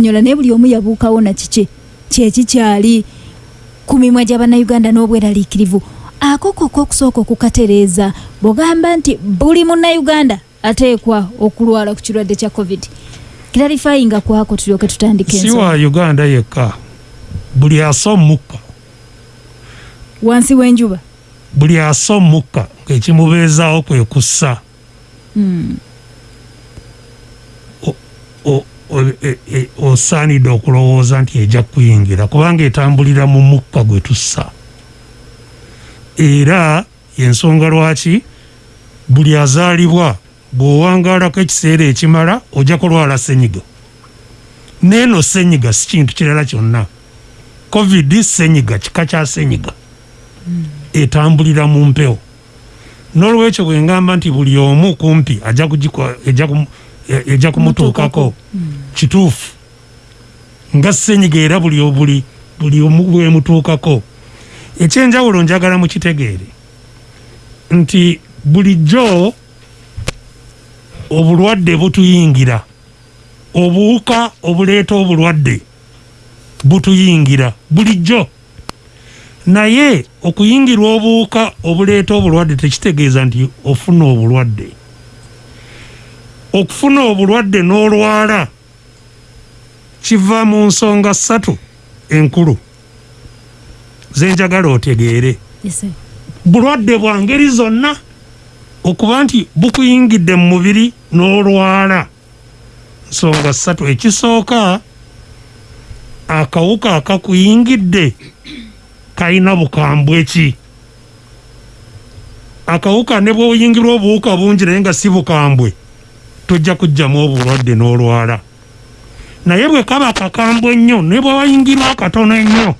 nyola naye buli omu yabuukawo na kiki? Kyekikyali ku mimwa gy'abannayuganda n'obweraliikirivu. Akoko k'okusooka okukatereeza bw'ogamba nti buli munnayuganda ateekwa okulwala ku kirwadde kya covid. Kiralifayinga kwako tulyoke tutandike si wa uganda yekka. Buli asa omukka wansi w'enjuba. Buli asa omukka ng'ekimubeezaawo kwe kussa. Mm. o- o- e- e- osaanidde okulowooza nti ejja kuyingira kubanga etambulira mu mukka gwe tussa. Era yensonga lwaki? Buli azaalibwa bw'owangaalako ekiseera ekimala ojja kulwala senyiga neeno senyiga si kintu kirala kyonna. Covid senyiga kika kya senyiga etambulira mu mpewo. N'olwekyo bwe ngamba nti buli omu kumpi ajja kugikwa- ejja kumu- ejja kumutuukako kituufu. Nga senyiga era buli buli buli omu bwemutuukako ekyenjawulo njagala mukitegeere. Nti bulijjo obulwadde butuyingira. Obuwuka obuleeta obulwadde butuyingira. Bulijjo. Naye okuyingirwa obuwuka obuleeta obulwadde tekitegeeza nti ofuna obulwadde okufuna obulwadde n'olwala kiva mu nsonga ssatu enkulu. Zenjagala otegeere. Bulwadde bwa ngeri zonna okuba nti bukuyingidde mu mubiri n'olwala. Nsonga ssatu ekisooka akawuka akakuyingidde kalina bukambwe ki? Akawuka ne bw'oyingirwa obuwuka bungi naye nga si bukambwe tojja kugjamu obulwadde n'olwala. Naye bwe kaba kakambwe ennyo ne bwe wayingirwa akatono ennyo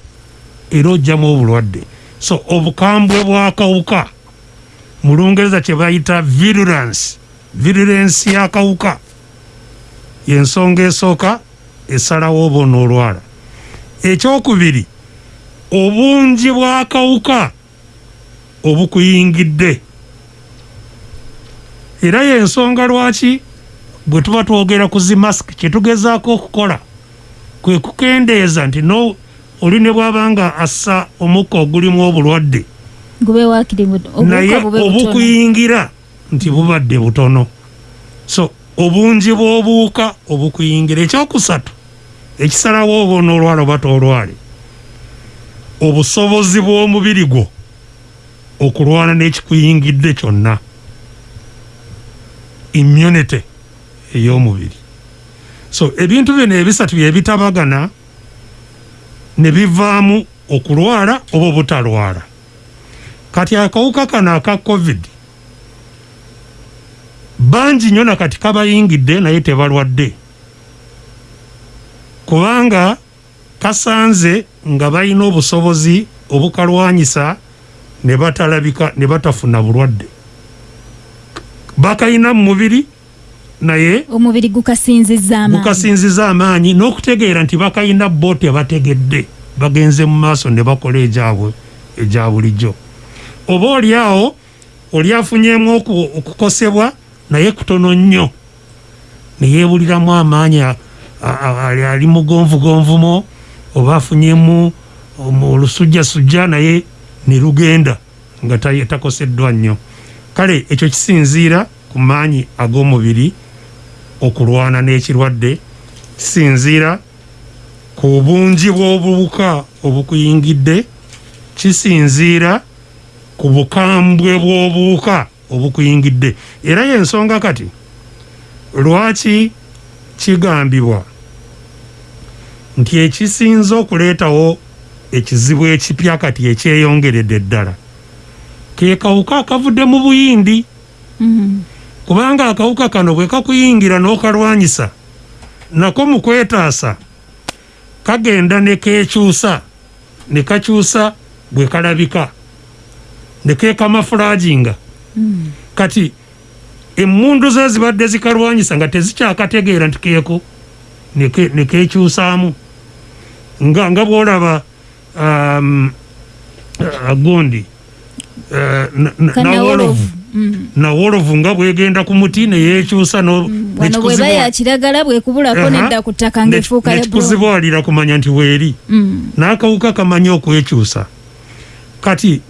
era ojjamu obulwadde. So obukambwe bw'akawuka mu lungereza kye bayita virulence virulence y'akawuka. Yensonga esooka esalawo oba onoolwala ekyokubiri obungi bw'akawuka obukuyingidde. Era yensonga lwaki bwe tuba twogera ku zi masiki kyetugezaako okukola kwe kukendeeza nti no oli ne bw'aba nga assa omukka ogulimu obulwadde naye obukuyingira nti bubadde butono. So obungi bw'obuwuka obukuyingira ekyokusatu ekisalawo oba onoolwala oba toolwale obusobozi bw'omubiri gwo okulwana n'ekikuyingidde kyonna. Immunity ey'omubiri. So ebintu bino ebisatu byebitabagana ne bivaamu okulwala oba obutalwala. Kati akawuka kano aka covid bangi nnyo nakati kabayingidde naye tebalwadde. Kubanga kasanze nga balina obusobozi obukalwanyisa ne batalabika ne batafuna bulwadde. Bakayina mu mubiri naye omubiri gukasinziza amaanyi n'okutegeera nti bakayina bo tebategedde bagenze mu maaso ne bakola egya bulijjo. Oba oli awo oli afunyemu oku- okukosebwa naye kutono nnyo. Neyeebuliramu amaanyi ali mugonvugonvumo oba afunyemu omu- olusujjasujja naye ne lugenda nga ta- takoseddwa nnyo. Kale ekyo kisinziira ku maanyi ag'omubiri okulwana n'ekirwadde kisinziira ku bungi bw'obuwuka obukuyingidde kisinziira ku bukambwe bw'obuwuka obukuyingidde. Era y'ensonga kati lwaki kigambibwa nti ekisinze okuleetawo ekizibu ekipya kati ekyeyongeredde ddala? Ke kawuka akavudde mu buyindi. Mhm. Kubanga akawuka kano bwe kakuyingira n'okalwanyisa nako mu kwetaasa kagenda ne keekyusa ne kakyusa bwe kalabika ne keekamafulaginga Mm. kati emmundu ze zibadde zikalwanyisa nga tezikyakategeera nti keeko ne ke- ne keekyusaamu nga nga bwolaba um, uh, gundi uh, nawolovu. Nawolovu nga bwegenda ku muti neyekyusa no- wano bweba yakiragala bwekubulako nedda ku ttaka ngaefuuka nekikuzibwalira kumanya nti weeri Mm. n'akawuka kamanyi okwekyusa. Kati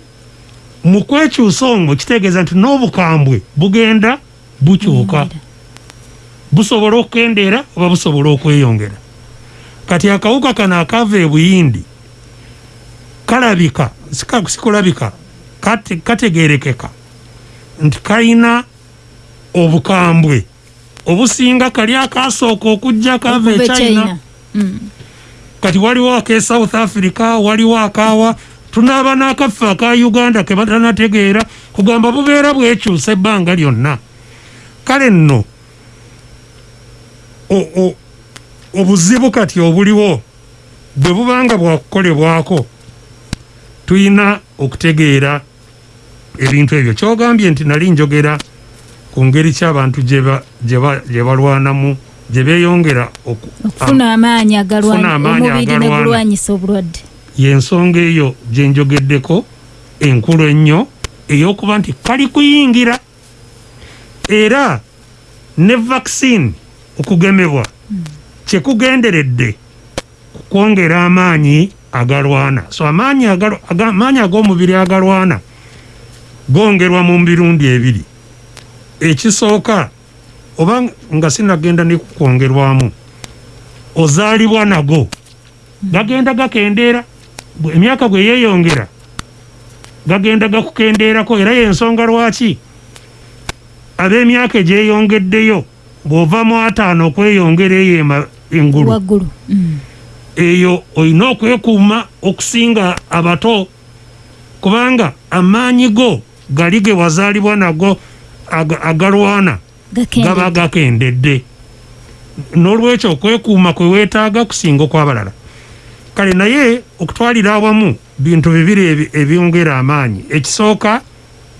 mu kwekyusa omwo kitegeeza nti n'obukambwe bugenda bukyuka. Busobola okukendeera oba busobola okweyongera. Kati akawuka kano akava e buyindi kalabika sikulabika kate- kategerekeka nti kalina obukambwe obusinga kali akasooka okujja kava e e china. Mm. kati waliwo ake south africa waliwo akawa tunaaba n'akaffe aka uganda ke batanategeera kugamba bubeera bwekyusa ebbanga lyonna kale nno obuzibu kati obuliwo bwe bubanga bwakukolebwako tuyina okutegeera ebintu ebyo. Kyogambye nti nali njogera ku ngeri ky'abantu gye ba- gye ba- gye balwanamu gye beeyongera oku- okufuna amaanyi gulwanyisa obulwadde. Yensonga eyo gyenjogeddeko enkulu ennyo ey'okuba nti kali kuyingira. Era ne vaccine okugemebwa kyekugenderedde kwongera amaanyi agalwana. So amaanyi aga- ag'omubiri agalwana gongerwa mu mirundi ebiri. Ekisooka oba nga sinagenda nekukwongerwamu ozaalibwa nago. Gagenda gakendeera emyaka bwe yeeyongera gagenda gakukendeerako era yensonga lwaki? Ab'emyaka egyeyongeddeyo bw'ova mu ataano okweyongera eyo engulu. Mm. eyo olina okwekuuma okusinga abato kubanga amaanyi go gali ge wazaalibwa nago aga- agalwana gaba gakendedde. N'olwekyo okwekuuma kwe weetaaga kusinga okwabalala. Kale naye okutwalira awamu bintu bibiri ebyongera amaanyi. Ekisooka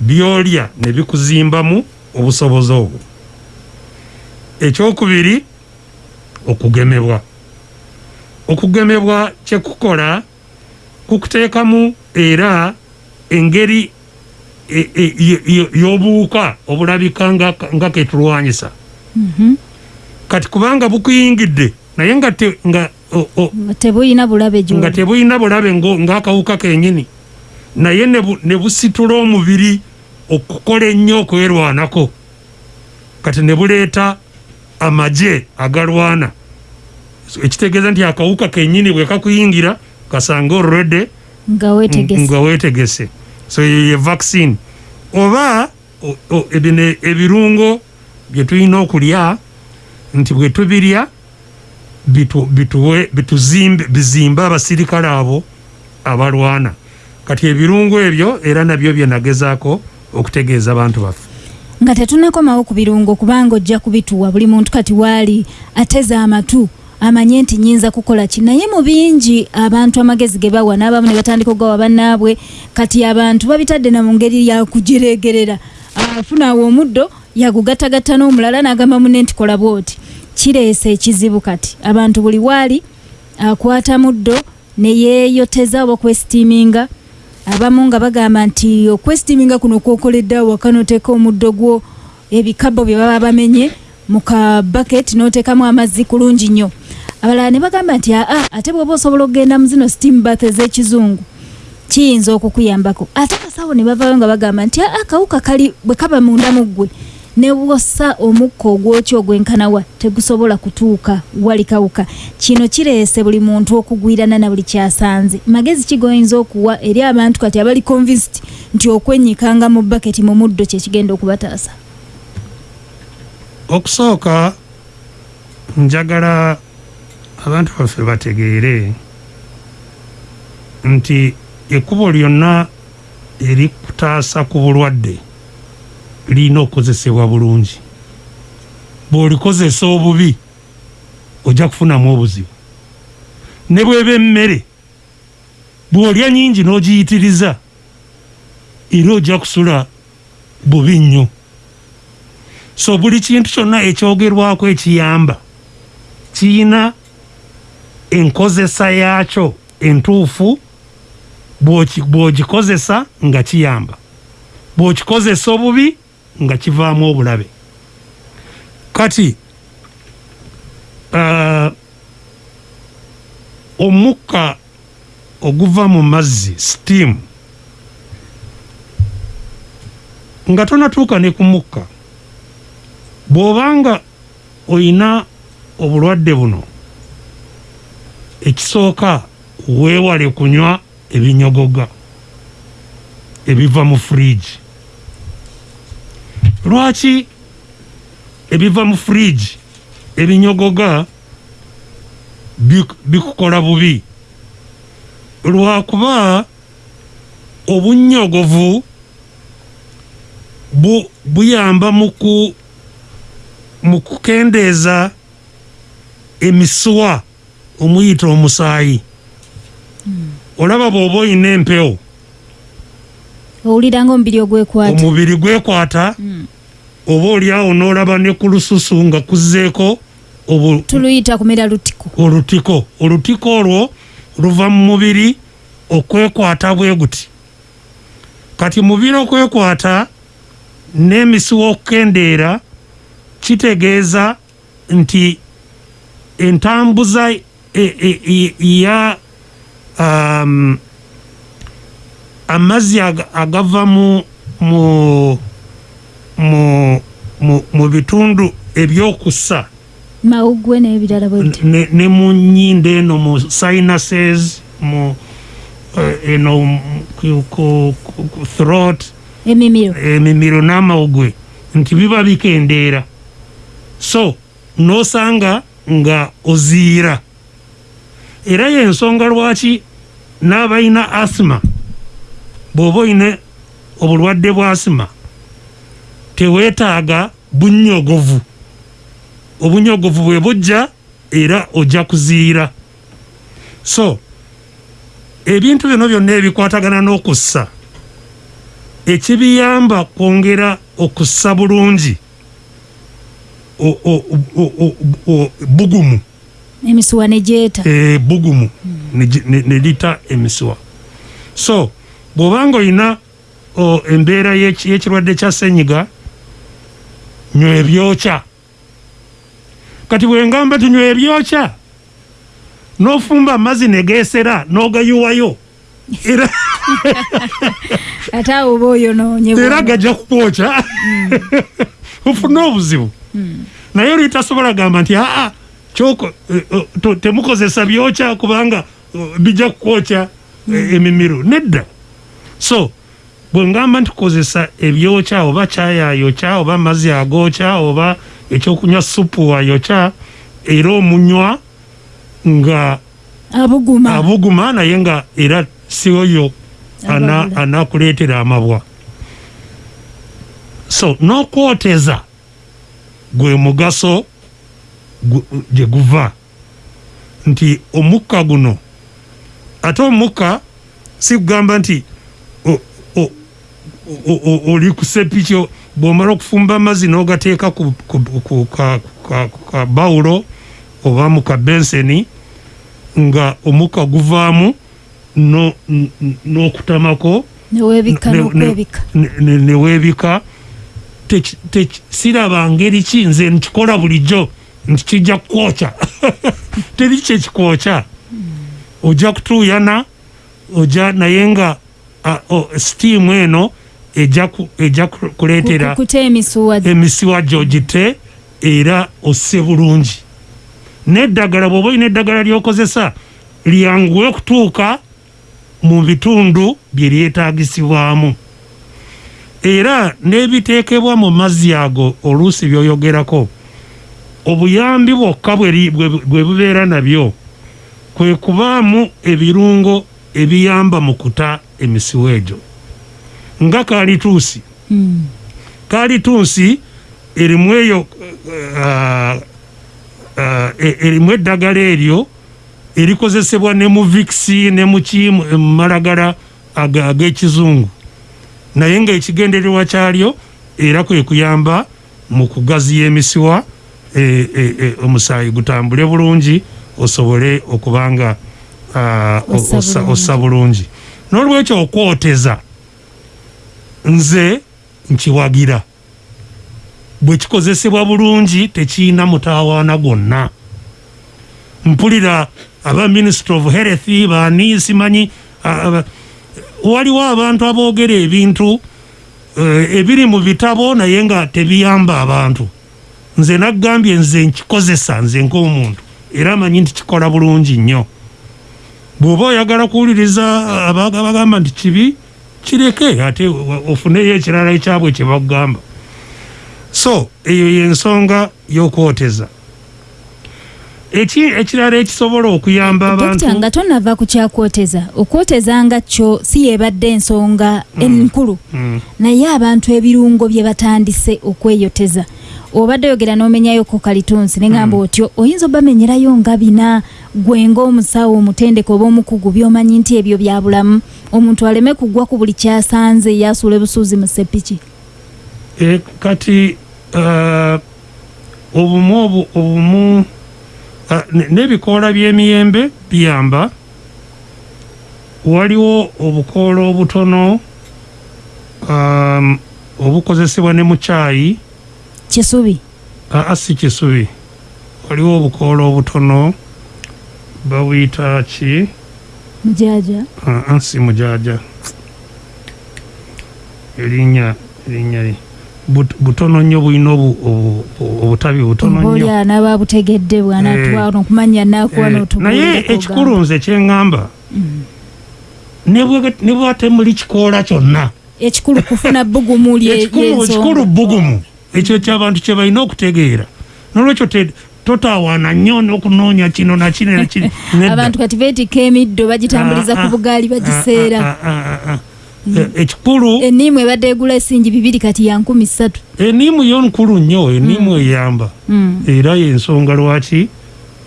byolya ne bikuzimbamu obusobozi obwo. Ekyokubiri okugemebwa. Okugemebwa kyekukola kukuteekamu era engeri y'obuwuka obulabika nga, ketulwanyisa Mhm. kati kubanga bukuyingidde naye nga, te, nga, o, o, Nga tebuyina bulabe nga tebulina bulabe ng'akawuka kenyini naye ne bu- ne busitula omubiri okukola ennyo okwerwanako. Kati ne buleeta amagye agalwana. Ekitegeeza nti akawuka kenyini bwe kakuyingira kasange weetegese. nga weetegese so eyo ye vaccine. Oba ebino ebirungo bye tulina okulya nti bwe tubirya bizimbe abasirikale abo abalwana. Kati ebirungo ebyo era nabyo byenagezaako okutegeeza abantu baffe. Nga tetunakomawo ku birungo kubanga ojja kubituwa buli muntu kati waali ateze amatu amanye nti nyinza kukola ki? Naye mu bingi abantu amagezi ge bawa n'abamu ne batandika okugawa bannaabwe kati abantu babitadde na mu ngeri yakujeregerera afuna awo omuddo yagugattagatta n'omulala n'agamba munne nti kola bwoti. Kireese ekizibu kati abantu buli waali akwata muddo ne yeeyoteza oba okwesitiiminga. Abamu nga bagamba nti okwesitiiminga kuno kwokoledde awaka noteeka omuddo gwo ebikabo bye baba bamenye mu kabaketi noteekamu amazzi kulungi nnyo abalala ne bagamba nti aa ate bw'oba osobola okugenda mu zino steam bath ez'ekizungu kiyinza okukuyambako. Ate abasawo ne bavayo nga bagamba nti aa kawuka kali bwe kaba munda mu ggwe. Ne bwossa omukka ogwokyo ogwenkanawa tegusobola kutuuka wali kawuka. Kino kireese buli muntu okugwirana na buli kyasanze. Magezi ki goyinza okuwa eri abantu kati abali convinced nti okwenyikanga mu baketi mu muddo kyekigenda okubataasa. Okusooka njagala abantu baffe bategeere nti ekkubo lyonna erikutaasa ku bulwadde lirina okukozesebwa bulungi. Bw'olikozesa obubi ojja kufunamu obuzibu. Ne bweba emmere bw'olya nyingi n'ogiyitiriza era ojja kusula bubi nnyo. So buli kintu kyonna ekyogerwako ekiyamba kiyina enkozesa yaakyo entuufu bw'ogikozesa nga kiyamba. Bw'okikozesa obubi nga kivaamu obulabe. Kati uh, omukka oguva mu mazzi steam nga tonatuuka ne ku mukka bw'obanga oyina obulwadde buno ekisooka weewale kunywa ebinyogoga ebiva mu fridge. Lwaki ebiva mu fridge ebinyogoga bik- bikukola bubi? Lwakuba obunyogovu bu- buyamba mu kukendeeza emisuwa omuyita omusaayi. Olaba bw'oba oyina empewo owulira nga omubiri ogwekwata? omubiri gwekwata oba oliawo n'olaba ne ku lususu nga kuzzeeko tuluyita kumera lutiko. olutiko. Olutiko olwo luva mu mubiri okwekwata bwe guti. Kati mubiri okwekwata n'emisuwa okukendeera kitegeeza nti entambuza ya um, amazzi aga- agava mu, mu, mu, mu, bitundu ebyokussa. Mawugwe n'ebirala ne, mu nnyindo eno mu sinuses mu uh, eno ku, throat emimiro n'amawugwe nti biba bikendeera. So n'osanga nga oziira era yensonga lwaki n'abalina asima bw'oba oyina obulwadde bwa asima teweetaaga bunyogovu. Obunyogovu bwe bujja era ojja kuziira. So ebintu bino byonna ebikwatagana n'okussa ekibiyamba kwongera okussa bulungi bugumu emisuwa negyeta e, bugumu. Ne gi- ne ne lita emisuwa. So bw'obanga oyina o, embeera y'eki- y'ekirwadde kya senyiga nywa ebyokya. Kati bwengamba tunywa ebyokya n'ofumba amazzi negeesera n'ogayuwayo. Era ate awo oba oyonoonye era gajja kukwokya. Ofune obuzibu. Naye oli tasobola gamba nti aa kyoko eh, eh, to- temukozesa byokya kubanga eh, bijja kukwokya eh, emimiro nedda. So bwengamba nti kozesa ebyokya oba caayi ayokya oba amazzi agokya oba ekyokunywa supu ayokya era omunywa nga abuguma. abuguma naye nga era si oyo anakuleetera amabwa. So n'okwoteza gwe mugaso gye guva. Nti omukka guno ate omukka si kugamba nti o- o- o- o- oli ku sepikyo bw'omala okufumba amazzi n'ogateeka ku, ku, ku ka, ka, ka bawulo oba mu kabenseni nga omukka guvaamu n'okutamako neweebika siraba ngeri ki? Nze nkikola bulijjo nti kijja kukwokya teri kyekikwokya ojja kutuuyana ojja naye nga sitiimu eno ejja ku- ejja ku- kuleetera emisiwa gyogite era osse bulungi. N'eddagala bw'oba olina eddagala lyokozesa lyanguwe okutuuka mu bitundu bye lyetaagisibwamu era n'ebiteekebwa mu mazzi ago oluusi byoyogerako obuyambi bwokka bwe bubeera nabyo kwe kubaamu ebirungo ebiyamba mu kuta emisiwa egyo. Nga kalituusi Mm. kalitunsi erimu eyo uh, uh, e- erimu eddagala eryo erikozesebwa ne mu viksi ne mu ki mu mu malagala aga- ag'ekizungu. Naye ng'ekigendererwa kyalyo era kwe kuyamba mu kugaziya emisiwa omusaayi gutambule bulungi osobole okuba nga uh, Ossa bulungi. n'olwekyo okwoteza nze nkiwagira. Bwe kikozesebwa bulungi tekiina mutawaana gwonna. Mpulira aba ministry of health bani simanyi a- aba- waliwo abantu aboogera ebintu eh, ebiri mu bitabo naye nga tebiyamba abantu nze naggambye nze nkikozesa nze ng'omuntu era manyi nti kikola bulungi nnyo. Bw'oba oyagala kuwuliriza abaga bagamba nti kibi kireke ate ofuneyo ekirala ekyabwe kye bakugamba so eyo yensonga y'okwoteza. Eki- ekirala ekisobola okuyamba abantu nga tonava ku kyakwoteza okwoteza nga kyo si yebadde ensonga enkulu. Mm. naye abantu ebirungo bye batandise okweyoteza obadde oyogera n'omenyayoko kalitunsi negamba otyo oyinza obamenyerayo nga bina gwe ng'omusawo omutendeke oba omukugu byomanyi nti ebyo bya bulamu. Omuntu aleme kugwa ku buli kyasanze yasuula ebusuuzi mu sepiki E, kati uh, obumu obu- obumu uh, ne- n'ebikoola by'emiyembe biyamba. Waliwo obukoola obutono um, obukozesebwa ne mu kyayi kisubi. Aa si kisubi. Waliwo obukoola obutono babuyita ki? Mujaja. Aa si mujaja. Erinnya erinnya butono nnyo bulina obu- obu- obutabi butono oba oli nnyo anaaba butegedde bwanatwala okumanya nakuwa Eh, naye ekikulu nze kyeŋŋamba ne bwe- ne bwaba temuli kikoola kyonna. Ekikulu kufuna bugumu lye- ekikulu ly'ensonga. ekikulu bugumu ekyo kyabantu kye balina okutegeera. Nolwekyo totawaana nnyo n'okunoonya kino nakino nakino abantu kati beetika emiddo bagitambuliza Ah, ku bugaali bagiseera. ah, ah, ah, ah, ah. E- ekikulu eniimu ebadde egula esingi bibiri kati ya nkumi ssatu. Eniimu yo nkulu nnyo eniimu eyamba. Mm. era yensonga lwaki?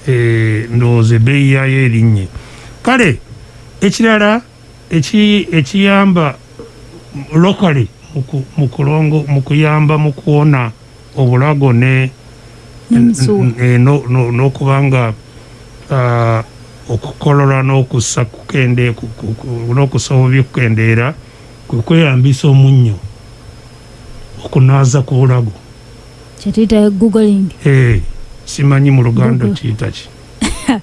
Eh, ndowooza ebbeeyi yayo erinnye kale ekirala eki- ekiyamba lokale mu kuyamba mu kuwona obulago ne n'okuba nga ah, okukolola n'okussa kukende ku- ku- ku- n'okussa obubi kukendeera kwe kweyambisa omunnyo okunaaza ku bulago. Kyetuyita googling. Eh, simanyi mu luganda kiyita ki?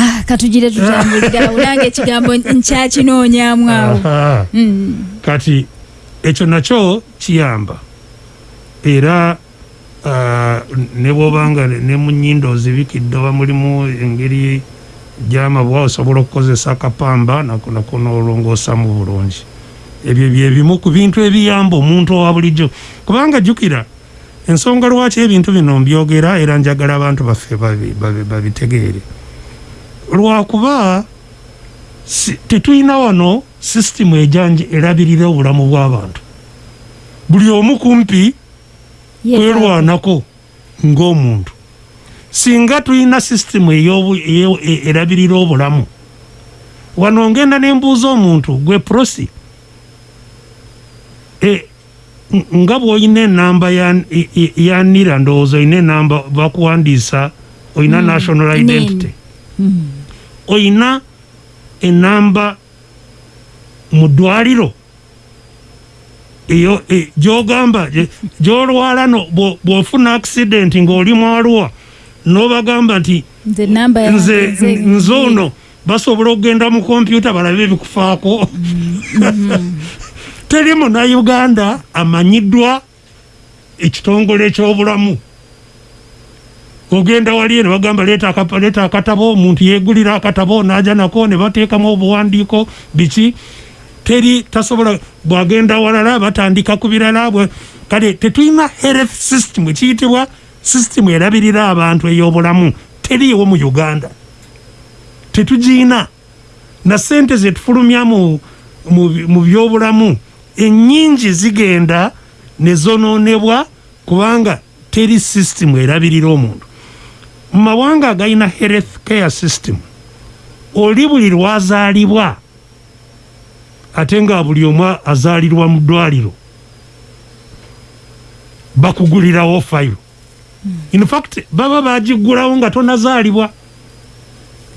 Ah, katugire tutambulira olanga ekigambo nkyakinoonyaamu awo Aha. Mm. kati ekyo nakyo kiyamba. Era ah, ne bwobanga ne- mu nnyindo ozibikidde oba mulimu engeri gyamabwa osobola okukozesa akapamba nako nako nolongoosamu bulungi. Ebyo byebimu ku bintu ebiyamba omuntu owa bulijjo. Kubanga jjukira ensonga lwaki ebintu bino mbyogera era njagala abantu baffe babi- babi- babitegeere? Lwakuba tetulina wano sisitimu ejanja erabirira obulamu bw'abantu. Buli omu kumpi kwerwanako ng'omuntu. Singa tulina sisitimu e- erabirira obulamu wano ngenda nembuuza omuntu gwe prosi e, nga bw'olina enamba ya- e- ya nira ndowooza olina enamba bakuwandiisa olina Mm, national identity. Mm. olina enamba mu ddwaliro. Eyo e, gyogamba gyolwala bw'ofuna accident ng'oli mwalwa n'obagamba nti nze ono basobola okugenda mu kompyuta balabe ebikufaako teri munauganda amanyiddwa ekitongole ekyobulamu. Ogenda wali ne bagamba leeta akatabo omuntu yegulira akatabo naja nako ne bateekamu obuwandiiko biki teri tasobola bwagenda walala batandika ku birala bwe- kale tetulina health system ekiyitibwa system erabirira abantu ey'obulamu teriiwo mu uganda. Tetugiina. Na sente zetufulumya mu, mu, mu byobulamu ennyingi zigenda ne zonoonebwa kubanga teri system erabirira omuntu. Mu mawanga agalina health care system oli buli lwazaalibwa ate nga buli omu azaalirwa mu ddwaliro bakugulirawo fayiro in fact baba bagigulawo nga tonazaalibwa.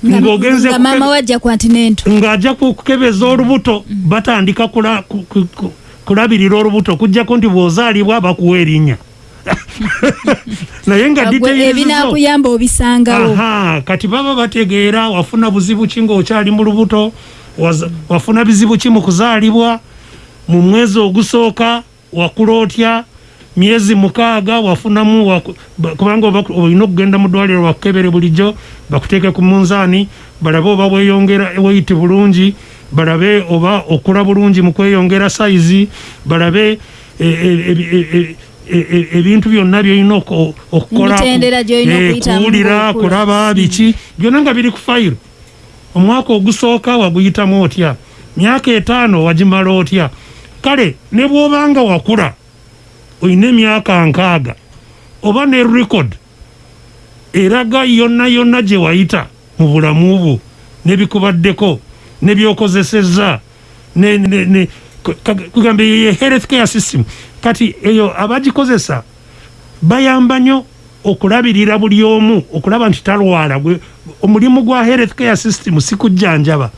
Nga ng'ogenze nga kukebe- maama wajja kontinento ng'ajja kukebeza olubuto batandika ku- ku- kulabirira olubuto kujjako nti bw'ozaalibwa bakuwa erinnya. Naye nga ebinaakuyamba obisangawo. Aha, kati baba bategeera wafuna buzibu ki ngaokyali mu lubuto wafuna bizibu ki mu kuzaalibwa mu mwezi ogusooka wakula otya myezi mukaaga wafunamu kubanga olina okugenda mu ddwaliro bakukebere bulijjo bakuteeke ku munzaani balabe oba weyongera weiti bulungi balabe oba okula bulungi mu kweyongera sayizi balabe e- e- e- ebintu byonna byolina oku- okukola Eh, kuwulira kulaba biki? Byonna nga biri ku fayiro omwaka ogusooka waguyitamu otya? Myaka etaano wagimala otya? Kale ne bw'obanga wakula olina emyaka nkaaga oba ne record eraga yonna yonna gye wayita mu bulamu bwo nebikubaddeko nebyokozesezza kugamba eyo ye health care system. Kati eyo abagikozesa bayamba nnyo okulabirira buli omu okulaba nti talwala. Omulimu gwa health care system si kujjanjaba.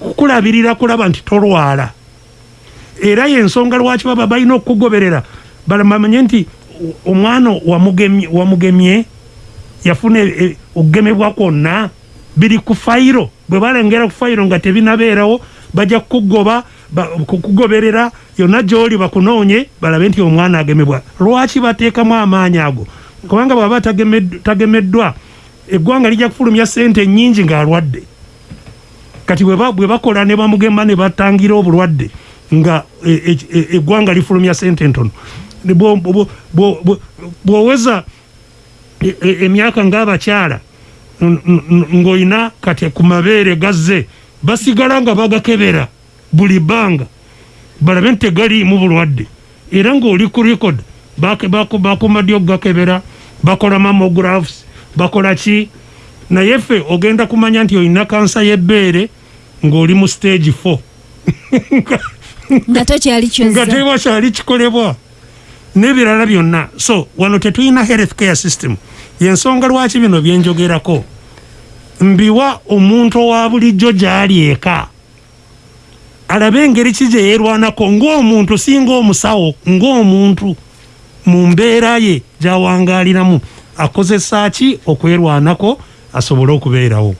Kukulabirira kulaba nti tolwala. Era yensonga lwaki baba balina okukugoberera? Bamanye nti omwana wamugemye- yafuna e- e- okugemebwa kwonna biri ku fayiro. Bwe balengera ku fayiro nga tebinabeerawo bajja kukugoba ba- kukugoberera yonna gyoli bakunoonye balabe nti omwana agemebwa. Lwaki bateekamu amaanyi ago kubanga bwaba tagemed- tagemeddwa eggwanga lijja kufulumya sente nyingi ng'alwadde. Kati bwe ba- bakola ne bamugema ne batangira obulwadde nga e- e- e- eggwanga lifulumya sente ntono. Bw'oweza emyaka ng'abakyala ng'olina kati ku mabeere gazze basigala nga bagakebera buli bbanga balabe nti tegaliimu bulwadde. Era ng'oli ku record bake- bako- bakoma ddi okugakebera bakola mammographs bakola ki? Naye ffe ogenda kumanya nti olina kansa y'ebbeere ng'oli mu stage 4 nga kyozza tewakyali kikolebwa. N'ebirala byonna. So wano tetulina health care system. Yensonga lwaki bino byenjogerako mbiwa omuntu owa bulijjo gyali eka. Alabe engeri ki gye yeerwanako? Ng'omuntu singa omusawo ng'omuntu mu mbeera ye gy'awangaaliramu akozesa ki okwerwanako asobole okubeerawo?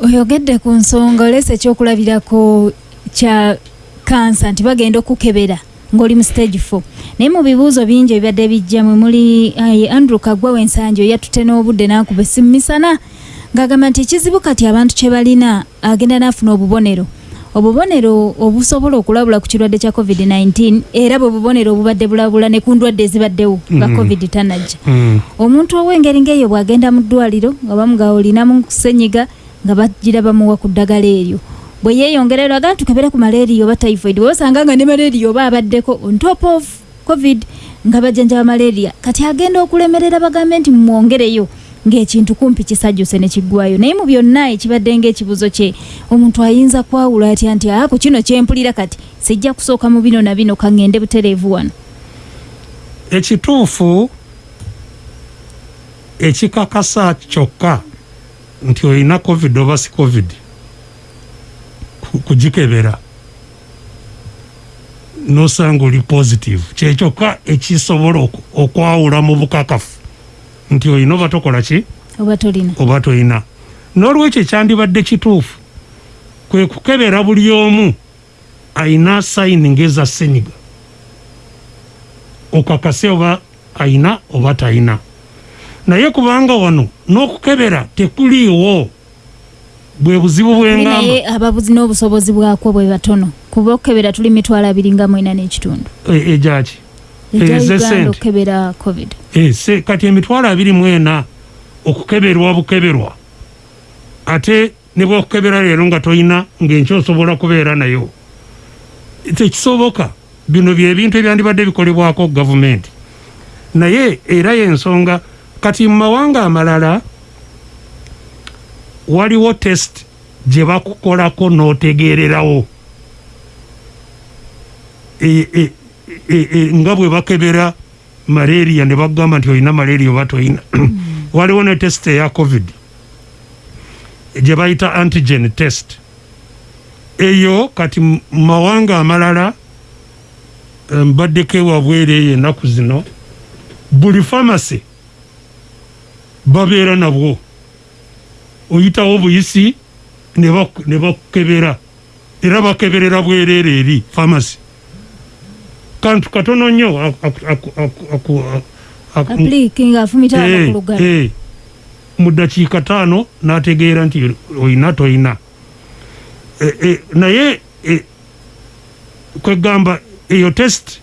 Oyogedde ku nsonga olesa ekyokulabirako kya kansa nti bagenda okukebera ng'oli mu stage 4 naye mu bibuuzo bingi ebibadde bijjamu muli ai, andrew kagwa w'ensangi oyatute n'obudde n'akuba essimu misana ng'agamba nti ekizibu kati abantu kye balina agenda n'afuna obubonero obubonero obusobola okulabula ku kirwadde kya covid-19 era bwe bubonero obubadde bulabula ne ku ndwadde ezibaddewo nga Mhm. covid tanajja mm. omuntu ow'engeri ng'eyo bw'agenda mu ddwaliro nga bamuga olinamu senyiga nga bagira bamuwa ku ddagala eryo bwe yeeyongererwa aga tukebere ku malaria oba typhoid bwe osanga nga ne malaria oba abaddeko on top of covid nga bajjanjaba malaria kati agenda okulemerera bagambe nti mumwongereyo ng'ekintu kumpi kisajjuse ne kiggwayo. Naye mu byonna ekibadde ng'ekibuzo kye omuntu ayinza kwawula atya nti aa ku kino kyempulira kati sijja kusooka mu bino na bino kaŋŋende butereevu wano. Ekituufu ekikakasa kyokka nti olina covid oba si covid ku- kugikebera nosanga oli positive. Kyekyokka ekisobola okwawula mu bukakafu nti olina oba tokola ki? Oba tolina. N'olwekyo ekyandibadde kituufu kwe kukebera buli omu ayina sayini ngeza seniga okakase oba ayina oba talina naye kubanga wano n'okukebera tekuliiwo bwe buzibu bwengamba naye ababuzi n'obusobozi bwakwo bwe batono. Kuba okukebera tuli mitwalo abiri nga mwena n'ekitundu. E- okukebera covid. Eh, se- kati emitwalo abiri mu ena okukeberwa bukeberwa ate ne bwokukebera leero nga tolina ngaenky osobola kubeera nayo. Tekisoboka bino byebintu ebyandibadde bikolebwako gavumenti. Naye era yensonga kati mu mawanga amalala waliwo test gye bakukolako n'otegeererawo. E- e- nga bwe bakebera malaria ne bagamba nti olina malaria oba toyina. Waliwo ne test eya covid gye bayita antigen test. Eyo kati mu mawanga amalala mbaddeko ewabwere eyo ennaku zino buli famasi babeera nabwo. Oyitawo obuyisi ne bakukebera era bakeberera bwereere eri famasi kantu katono nnyo Eh, eh, mu ddakiika taano n'ategeera nti oyina toyina Eh, eh, naye eh, kwegamba eyo test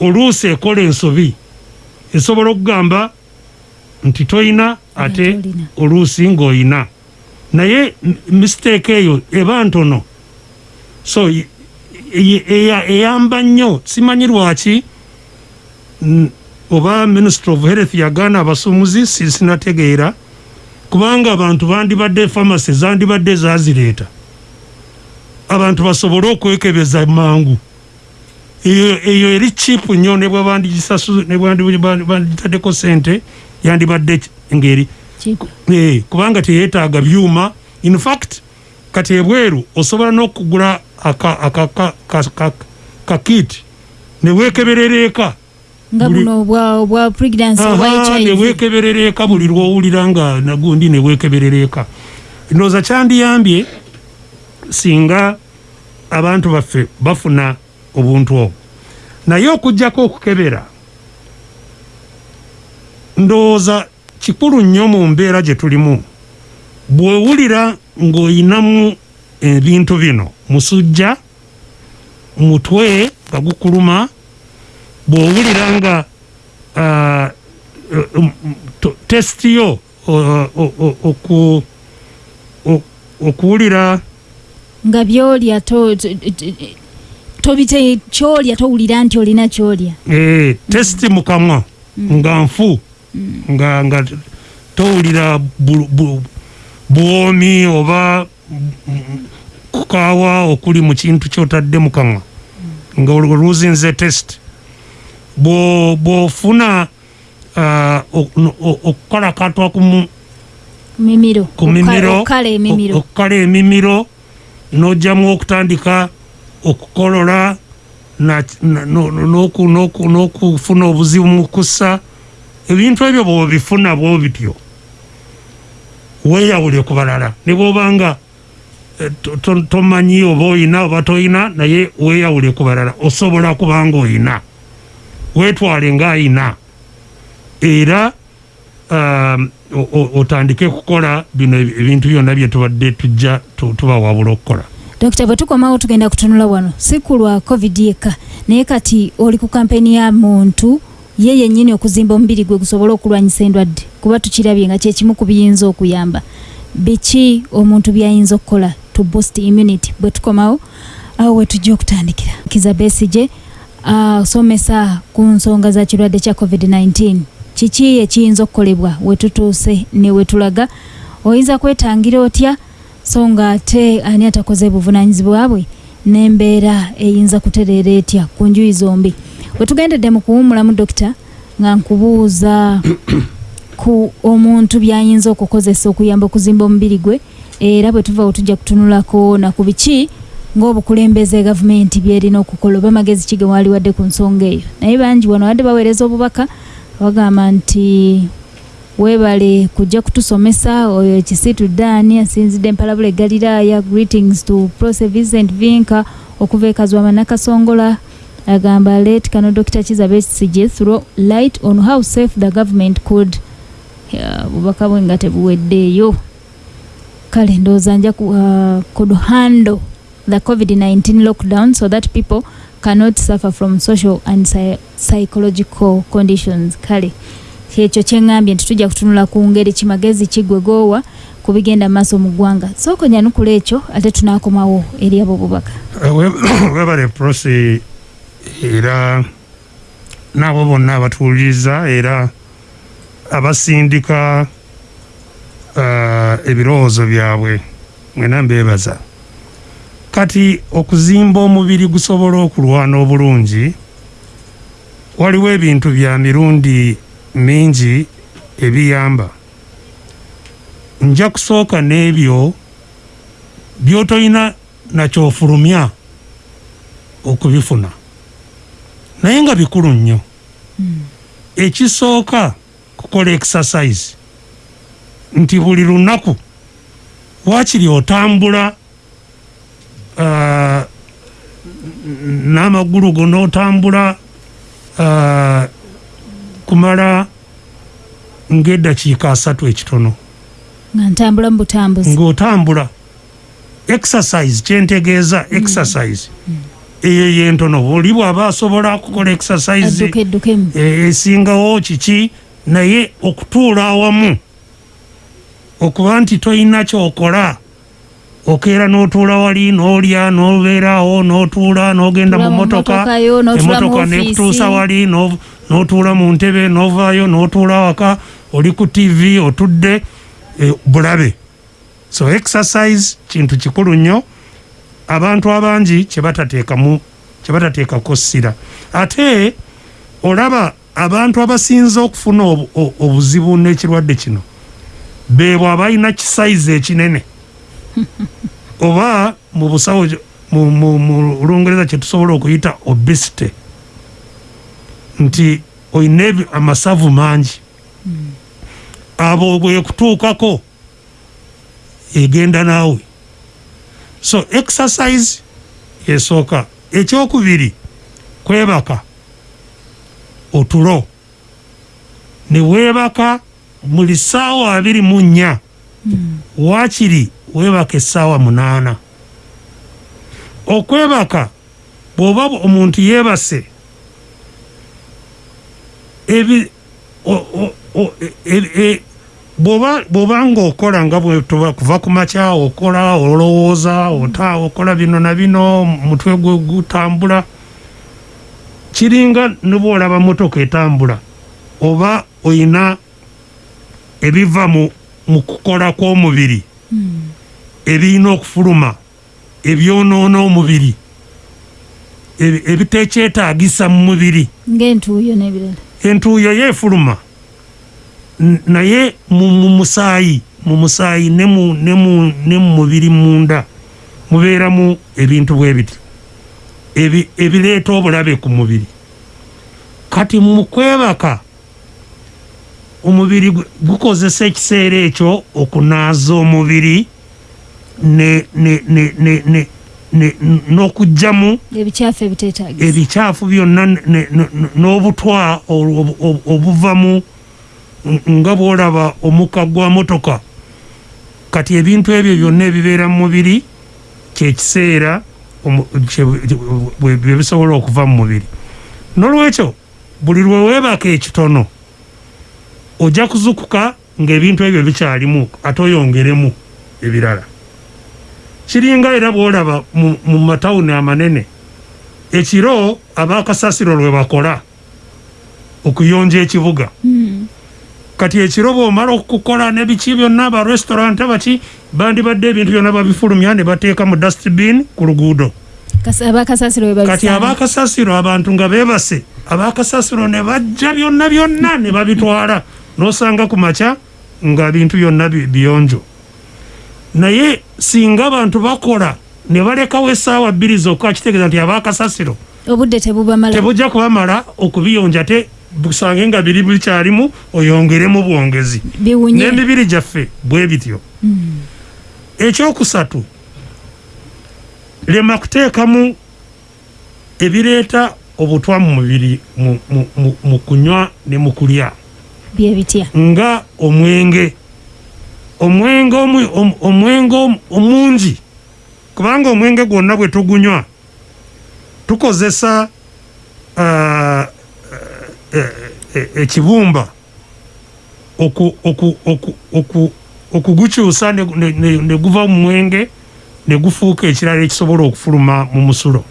oluusi ekola ensobi esobola okugamba nti toyina ate oluusi ng'oyina naye m- mistake eyo eba ntono so eyamba nnyo. Simanyi lwaki? Oba minister of health yagaana abasumuzi si- sinategeera? Kubanga abantu bandibadde famasi zandibadde zazireeta. Abantu basobole okwekebeza mangu. Eyo eri chipu nnyo ne bwebandigisasu ne bwandi- bandi- banditaddeko sente yandibadde ngeri. Eh, kubanga teyeetaaga byuma. In fact kati ebweru osobola n'okugula aka- aka- ka- ka- ka- kakit newekeberera eka. Nga buli- buno obwa pregnancy obwa hiv newekeberera eka buli lwowulira nga nagundi newekeberera eka. Ndowooza kyandiyambye singa abantu baffe bafuna obuntu obwo. Naye okugjako okukebera ndowooza kikulu nnyo mu mbeera gye tulimu. Bwewulira ng'oyinamu ebintu bino. Musujja mutwe nga gukuluma bw'owulira nga ah, um, test yo oku- o- okuwulira. Nga byolya to- to- to- tobite kyolya towulira nti olina kyolya? Eh, test mu kamwa nga nfu nga nga towulira bu- bu- bwomi oba mm, kukaawa okuli mu kintu kyotadde mu kamwa nga oluzinze test. Bwo- bw'ofuna o- okukalakatwa ku mimiro. okukala emimiro. n'ojjamu okutandika okukolola na- na- no- no- n'oku- n'oku- n'okufuna obuzibu mu kussa. Ebintu ebyo bwobifuna bwo bityo weeyawule ku balala ne bwobanga tomanyi oba oyina oba toyina naye weeyawule ku balala osobola kubanga oyina. Weetwale ng'ayina era um, otandike kukola bino ebintu byonna bye tubadde tujja tu- tubawabula okukola. Dokita bwe tukomawo tugenda kutunula wano si ku lwa covid yekka. Naye kati oli ku kampeni ya muntu ye yennyini okuzimba omubiri gwe gusobole okulwanyisa endwadde. Kuba tukirabye nga kyekimu ku biyinza okuyamba. Biki omuntu byayinza okukola to boost immunity bwe tukomawo awo we tujja okutandikira. Kiza besige asomesa ku nsonga za kirwadde kya covid-19 kiki ekiyinza okukolebwa? We tutuuse ne we tulaga. Oyinza kwetangira otya? So nga ate ani atakoze buvunanyizibwa bwe n'embeera eyinza kutereera etya ku njuyi zombi? Wetugendedde mu kuwumulamu dokita nga nkubuuza ku omuntu byayinza okukozesa okuyamba okuzimba omubiri gwe era bwe tuva tujja kutunulako na ku biki ng'obukulembeze gavumenti byerina okukola oba magezi ki ge waaliwadde ku nsonga eyo. Naye bangi wano wadde baweereza obubaka bagamba nti weebale kujja kutusomesa oyo kisitu dani asinzidde mpalabula galiraaya greetings to prose vincent vinka okuva ekazwama nakasongola agamba late kano dr kizabesige throw light on how safe the government could. Obubaka bwe nga tebuweddeeyo kale ndowooza nja uh, could handle the covid-19 lockdown so that people cannot suffer from social and psy- psychological conditions. Kale kyekyo kyeŋŋambye nti tujja kutunula ku ngeri kimagezi kigwe goowa ku bigenda maaso mu ggwanga. Sooka nyanukula ekyo ate tunaakomawo eri abo obubaka we- webale prosi era n'abo bonna abatuwuliriza era abasindika ebirowoozo byabwe mwena mbeebaza kati okuzimba omubiri gusobola okulwana obulungi waliwo ebintu bya mirundi mingi ebiyamba. Nja kusooka n'ebyo by'otoyina nakyofulumya okubifuna. Naye nga bikulu nnyo. Ekisooka kukola exercise nti buli lunaku wakiri otambula uh, n'amagulu go n'otambula uh, kumala ng'eddakiika asatu ekitono. Nga ntambula mu butambuzi. Ng'otambula exercise kyentegeeza exercise. Eyo yentono oli bw'aba asobola kukola exercise e- esingawo kiki? Naye okutuula awamu okuba nti tolina kyokola okeera n'otuula wali n'olya n'obeeraawo n'otuula n'ogenda mu motoka emotoka nekutuusa wali n'o- n'otuula mu ntebe n'ovaayo n'otuula waka oli ku tv otudde e, bulabe. So exercise kintu kikulu nnyo. Abantu abangi kyebatateekamu kyebatateekako ssira. Ate olaba abantu abasinze okufuna obuzibu n'ekirwadde kino beebo abalina kisaizi ekinene. Oba mu busawo mu- lungereza kyetusobola okuyita obesity nti olina amasavu mangi. Abo bwekutuukako egenda naawe. So exercise yesooka. Ekyokubiri kwebaka. Otulo. Ne weebaka buli ssaawa abiri mu nnya waakiri weebaka essaawa munaana. Okwebaka bw'oba omuntu yeebase ebi o- o- o- e- e- bw'oba nga bwe tuba kuva ku makya okola olowooza ota okola bino na bino mutwe gwe gutambula kiringa ne bw'olaba motoka etambula oba oyina ebiva mu kukola kw'omubiri. Ebirina okufuluma ebyonoona omubiri ebi- ebitekyetaagisa mu mubiri. Entuuyo yeefuluma. Naye mu mu musaayi mu musaayi ne mu mubiri munda mubeeramu ebintu bwe ebi- ebireeta obulabe ku mubiri. Kati mu kwebaka omubiri gu- gukozesa ekiseera ekyo okunaaza omubiri ne- ne- ne- ne- ne- ne- n'okugyamu ebikyafu byonna n'obutwa obu- obu- obuvamu nga bwolaba omukka gwa motoka. Kati ebintu ebyo byonna ebibeera mu mubiri kyekiseera bwe- bisobola okuva mu mubiri. Nolwekyo buli lwe weebaka ekitono ojja kuzukuka ng'ebintu ebyo bikyalimu ate oyongeremu ebirala. Kiringa era bwolaba mu matawuni amanene ekiro abakasasiro lwe bakola okuyonja ekibuga. Kati ekiro bwomala okukola nebiki byonna abarestaurant baki bandibadde ebintu byonna babifulumya ne bateeka mu dustbin ku luguudo. Kati abakasasiro abantu nga bebase abakasasiro ne bajja byonna byonna ne babitwala nosanga ku makya nga bintu byonna bi- biyonjo. Naye singa abantu bakola ne balekawo essaawa bbiri zokka kitegeeza nti abakasasiro obudde tebubamala. tebujja kubamala okubiyonja te busange nga biri bikyalimu oyongeremu bwongezi. N'emibiri gyaffe bwe bityo. Ekyokusatu lema kuteekamu ebireeta obutwa mu mubiri mu- mu- mu- mu kunywa ne mu kulya bye bitya nga omwenge. Omwenge omwenge om- omungi. Kubanga omwenge gwonna bwe tugunywa tukozesa ekibumba oku- oku- oku- oku- okugukyusa ne- guva mu mwenge ne gufuuka ekirala ekisobola okufuluma mu musulo.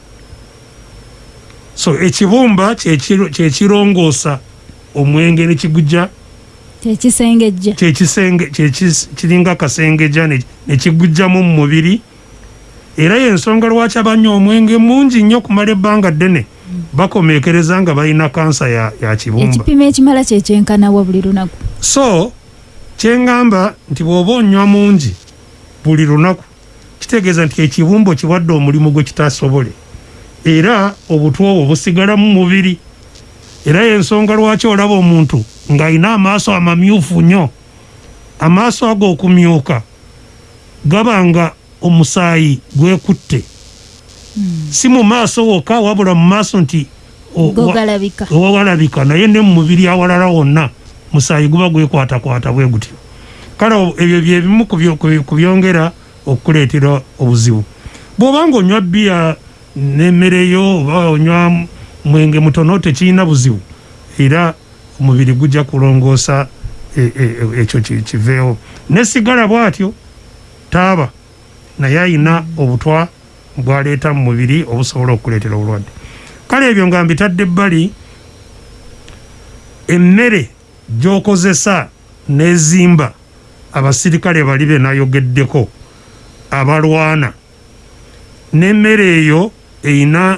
So ekibumba kyekiro- kyekirongoosa omwenge ne kigujja kyekisengejja. kyekisenge kyekis- kiringa kasengeja ne- nekigujjamu mu mubiri. Era yensonga lwaki abanywa omwenge mungi nnyo kumala ebbanga ddene? Bakomekereza nga balina kansa ya, kibumba. Ekipimo ekimala kyekyenkanawa buli lunaku. So kyeŋŋamba nti bw'oba onywa mungi buli lunaku kitegeeza nti ekibumba kiwadde omulimu gwe kitasobole. Era obutwa obwo busigala mu mubiri era yensonga lwaki olaba omuntu ng'alina amaaso amamyufu nnyo? Amaaso ago okumyuka gaba nga omusaayi gwekutte si mu maaso wokka wabula mu maaso nti owalabika naye ne mu mubiri awalala wonna musaayi guba gwekwatakwata bwe gutyo kale ebyo byebimu ku byo- ku- ku byongera okukuleetera obuzibu. Bw'oba nga onywa bbiya n'emmereyo oba onywa mwenge mutono tekirina buzibu era omubiri gujja kulongoosa e- e- e- ekyo ki- kiveewo. Nesigala bw'atyo taaba naye ayina obutwa bwaleeta mu mubiri obusobola okukuleetera obulwadde. Kale ebyo nga mbitadde ebbali emmere gy'okozesa n'ezimba abasirikale bali be nayogeddeko abalwana n'emmere eyo eyina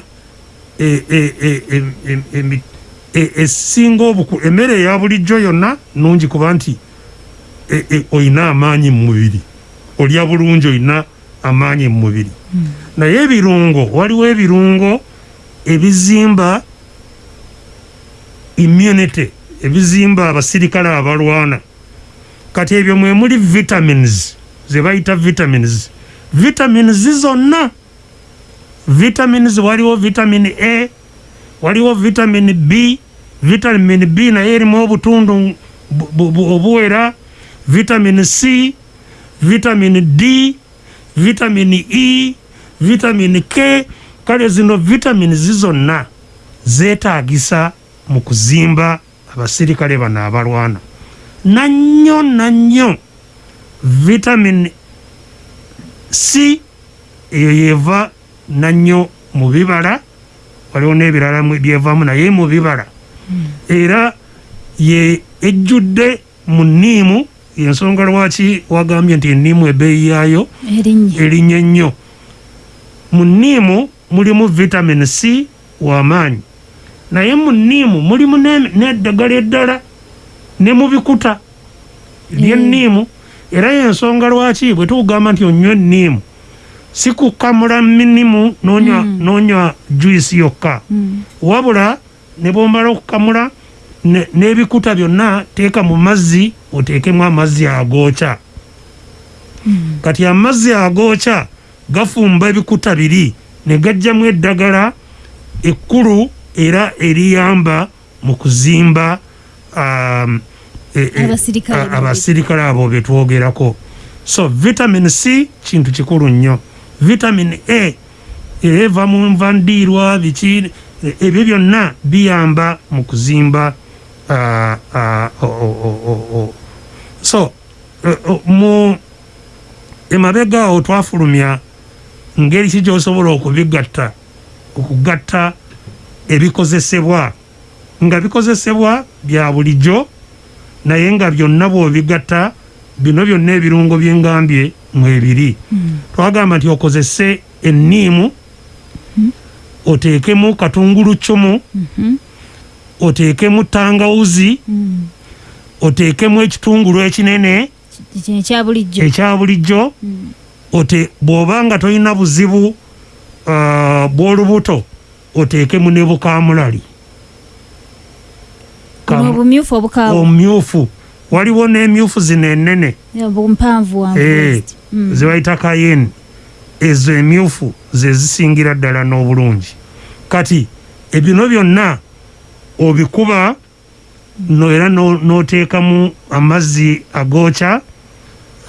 esinga obukulu emmere eya bulijjo yonna nungi kuba nti e- e- oyina amaanyi mu mubiri. Olya bulungi oyina amaanyi mu mubiri. Naye ebirungo waliwo ebirungo ebizimba immunity ebizimba abasirikale abalwana. Kati ebyo mwe muli vitamins ze bayita vitamins. Vitamins zonna vitamins waliwo vitamin a waliwo vitamin b vitamin b naye erimu obutundu bu- bu- bu- obuwera vitamin c vitamin d vitamin e vitamin k. Kale zino vitamins zonna zeetagisa mu kuzimba abasirikale bano abalwana. Nannyo nannyo vitamin c eyo yeva nannyo mu bibala waliwo n'ebirala mu- byevamu naye mu bibala. Era ye ejjudde mu nniimu yensonga lwaki wagambye nti enniimu ebbeeyi yaayo erinnya. ennyo. Mu nniimu mulimu vitamin c w'amaanyi naye mu nniimu mulimu n'eddagala eddala ne mu bikuta. By'enniimu era yensonga lwaki? Bwe tukugamba nti onywa enniimu si kukamula minimu n'onywa Mm. n'onywa juice yokka. Mm. wabula ne bwomala okukamula ne- n'ebikuta byonna teeka mu mazzi oteekemu amazzi agookya kati amazzi agookya gafumba ebikuta biri ne gajjamu eddagala ekkulu era eriyamba mu kuzimba um, e- e- abasirikale abo betwogerako so vitamin c kintu kikulu nnyo vitamin a eva mu nvandiirwa biki e- ebyo byonna biyamba mu kuzimba so mu emabega awo twafulumya ngeri ki gyosobola okubigatta? Okugatta ebikozesebwa. Nga bikozesebwa bya bulijjo naye nga byonna bw'obigatta bino byonna ebirungo byengambye mwebiri twagamba nti okozese enniimu oteekemu katungulu cumu Mhm. oteekemu tangawuzi Mm. oteekemu ekitungulu ekinene ekya bulijjo. ekya bulijjo Mm. ote bw'oba nga tolina buzibu ah, bw'olubuto oteekemu ne bukamulali omumyufu waliwo n'emyufu zino enene Mm. zebayita kayeni ezo emyufu ze zisingira ddala n'obulungi kati ebino byonna obikuba era no- n'oteekamu amazzi agookya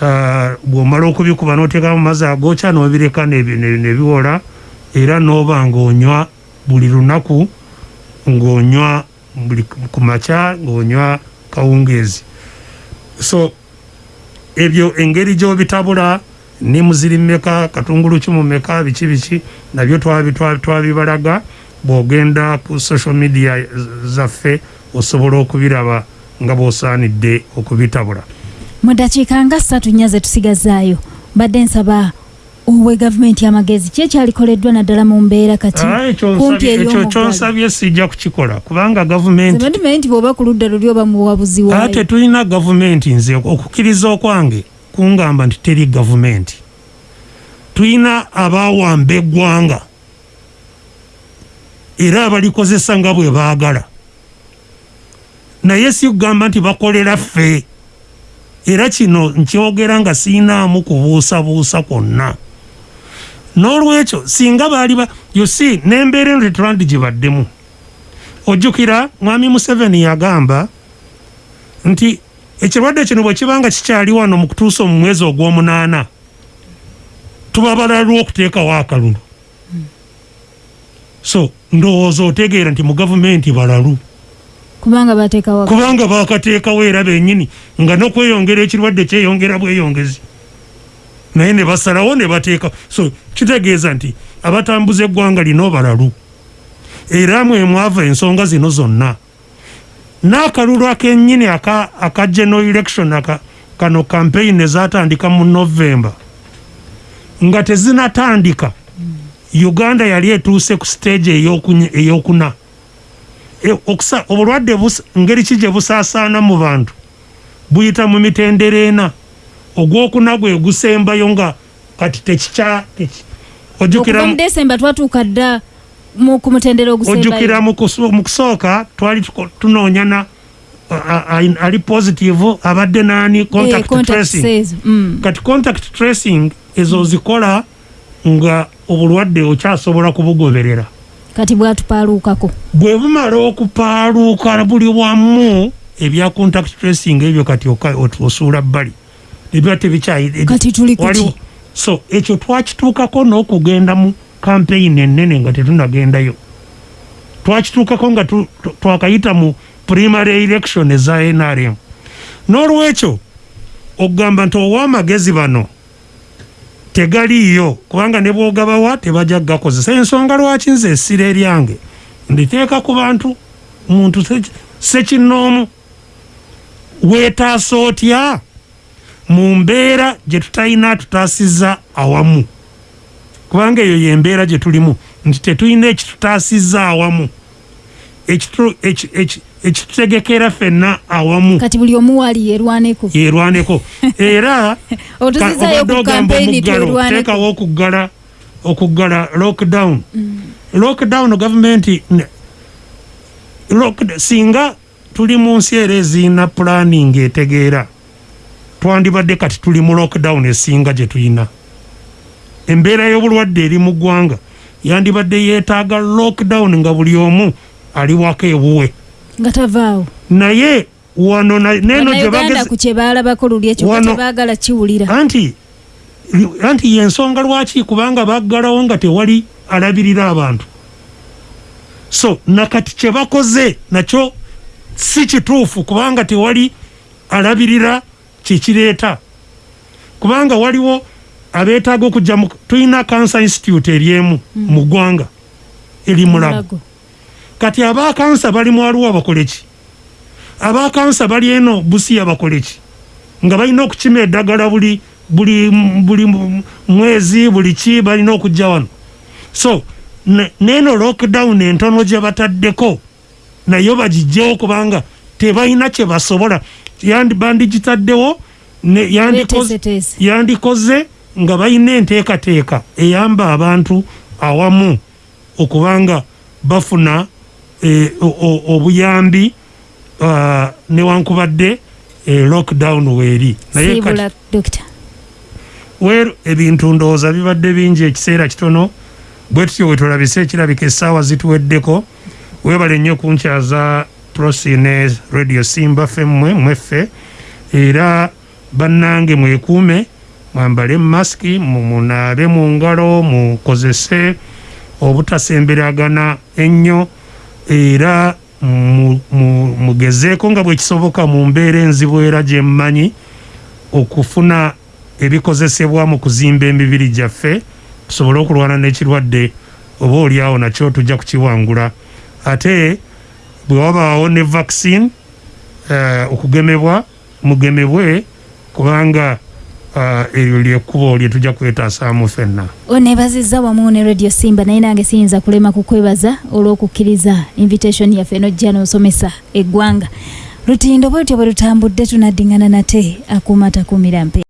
ah, bw'omala okubikuba n'oteekamu amazzi agookya n'obireka nebi- ne ne biwola era n'oba ng'onywa buli lunaku ng'onywa ku makya ng'onywa kawungeezi so ebyo engeri gy'obitabula nimu ziri mmeka katungulu kimu meka biki biki nabyo twabi- twabi- twabibalaga bw'ogenda ku social media zaffe osobola okubiraba nga bw'osaanidde okubitabula. Mu ddakiika nga ssatu nnya ze tusigazaayo mbadde nsaba owe gavumenti amagezi ki ekyalikoleddwa naddala mu mbeera kati? Ekyo kumpi nsabye- ekyo ey'omuggalo kyonsabye sijja kukikola kubanga gavumenti nti bw'oba ku ludda luli oba muwabuzi ate waayo tulina gavumenti nze okukkiriza okwange kungamba nti teri gavumenti tulina abawamba eggwanga era abalikozesa nga bwe baagala. Naye si kugamba nti bakolera ffe era kino nkyogera nga siinaamu kubuusabuusa kwonna n'olwekyo singa baali ba yusi n'embeera eno tetwandi gibaddemu ojjukira mwami museveni yagamba nti ekirwadde kino bwe kiba nga kikyali wano mu kutuusa omu mwezi ogw'omunaana tuba balalwa okuteekawo akalulu. So ndowooza otegeera nti mu gavumenti balalu. Kubanga bakateekawo era bennyini nga n'okweyongera ekirwadde kyeyongera bweyongezi naye ne basalawo ne bateeka. So kitegeeza nti abatambuza eggwanga lino balalu. Era mwe mwava ensonga zino zonna. N'akalulu akennyini aka, aka general election aka, kano campaign ezatandika mu novemba nga tezinatandika. Uganda yali etuuse ku stage eyokuna. E- obulwadde ngeri ki gye busaasaana mu bantu? Buyita mu mitendera ena ogwokuna gwe gusembayo nga kati tekikya teki- okuva ojjukira mu desemba twatuuka dda ku mutendera ogusembayo. mu kuso- mu kusooka twali tuko- tunoonya na a- a- ali positive abadde nani Eh, contact tracing. mm. kati contact tracing ezo zikola nga obulwadde okyasobola kubugoberera. Kati bwatupaaluukako. Bwe bumala okupaaluuka buli wamu ebya contact tracing ebyo kati osuula bbali ebiba tebikyayi kati tuli kuki so ekyo twakituukako n'okugenda mu campaign ennene nga tetunagendayo twakituukako nga twakayita mu primary election eza nrm n'olwekyo okugamba nti ow'amagezi bano tegaliiyo kubanga ne bwogabawa tebajja kugakozesa ensonga lwaki nze essira eryange nditeeka ku bantu muntu se- sekinnoomu weetaasa otya mu mbeera gye tutalina tutaasizza awamu. Kubanga eyo yembeera gye tulimu nti tetulina ekitutaasizza awamu. Ekitu- eki- eki- ekitutegekera ffenna awamu. Kati buli omu waali yerwaneko. Yerwaneko. Era ku kampeyini twerwaneko teekawo okuggala okuggala lockdown. Lockdown gavumenti singa tuli mu nsi era eziina planning etegeera twandibadde kati tuli mu lockdown esinga gye tuyina. Embeera y'obulwadde eri mu ggwanga yandibadde yeetaaga lockdown nga buli omu ali wako ewuwe nga tavaawo. Naye wano neno gye bannayuganda bagezi ku kye baalabako luli ekyo Wano- tebaagala kiwulira. Anti anti yensonga lwaki? Kubanga baggalawo nga tewali alabirira abantu. So nakati kye bakoze nakyo si kituufu kubanga tewali alabirira kyekireeta kubanga waliwo abeetaaga okujja mu tulina cancer institute eryemu mu ggwanga eri mulago. Kati aba kansa bali mwaluwa bakole ki? Aba kansa bali eno busiya bakole ki? Nga balina okukima eddagala buli buli buli mwezi buli ki balina okujja wano. So ne- neeno lockdown entono gye bataddeko nayo bagijjewo kubanga tebalina kye basobola Yandi- bandigitaddewo ne- yandikoze nga balina enteekateeka eyamba abantu awamu okubanga bafuna eh, obuyambi ah, newankubadde eh, lockdown weeri. Naye weeru ebintu ndowooza bibadde bingi ekiseera kitono bwe tutyo bwe tulabise ekirabika essaawa zituweddeko weebale nnyo kunkyaza prosi ne radio simba femmwe mweffe era bannange mwekuume mwambale masiki mu- munaabe mu ngalo mukozese obutasemberagana ennyo. Era mu- mu- mugezeeko nga bwekisoboka mu mbeera enzibu era gye mmanyi okufuna ebikozesebwa mu kuzimba emibiri gyaffe tusobole okulwana n'ekirwadde oba oliawo nakyo tujja kukiwangula. Ate bwe wabaawo ne vaccine uh, okugemebwa mugemebwe kubanga uh, eryo lyekkubo lye tujja kwetaasaamu ffenna. Oneebazizza wamu ne radio simba naye nange siyinza kulema kukwebaza olw'okukkiriza invitation yaffe nojja n'osomesa eggwanga. Lutindo bwetyo bwe lutambudde tunaddingana nate akuuma takuumira mpe